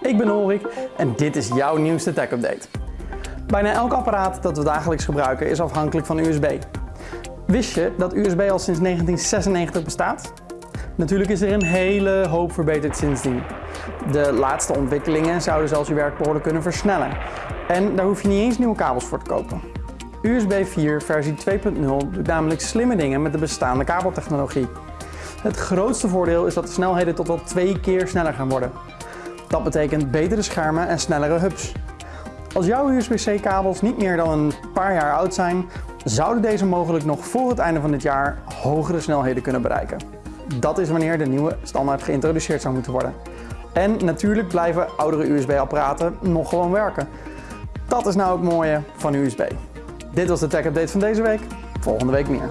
ik ben Ulrik en dit is jouw nieuwste tech update. Bijna elk apparaat dat we dagelijks gebruiken is afhankelijk van USB. Wist je dat USB al sinds 1996 bestaat? Natuurlijk is er een hele hoop verbeterd sindsdien. De laatste ontwikkelingen zouden zelfs je werk behoorlijk kunnen versnellen. En daar hoef je niet eens nieuwe kabels voor te kopen. USB 4 versie 2.0 doet namelijk slimme dingen met de bestaande kabeltechnologie. Het grootste voordeel is dat de snelheden tot wel twee keer sneller gaan worden. Dat betekent betere schermen en snellere hubs. Als jouw USB-C kabels niet meer dan een paar jaar oud zijn, zouden deze mogelijk nog voor het einde van dit jaar hogere snelheden kunnen bereiken. Dat is wanneer de nieuwe standaard geïntroduceerd zou moeten worden. En natuurlijk blijven oudere USB-apparaten nog gewoon werken. Dat is nou het mooie van USB. Dit was de Tech Update van deze week. Volgende week meer.